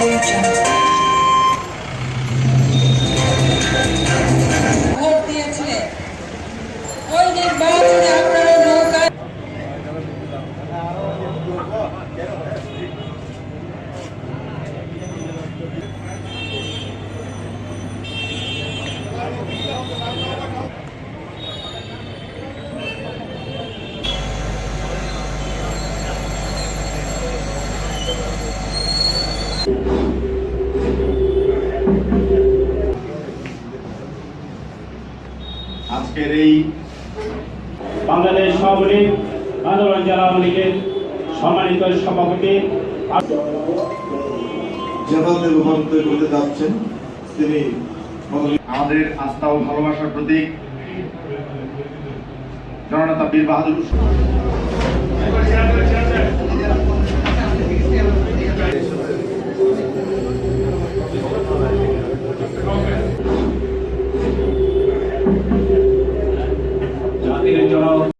Norwegian. আজকের এই বাংলাদেশ সভাপতি আন্দোলন জেলা আওয়ামী লীগের সম্মানিত সভাপতি যেভাবে রূপান্তর করতে যাচ্ছেন তিনি আমাদের আস্থা ও ভালোবাসার প্রতীক জননেতা বীর বাহাদুর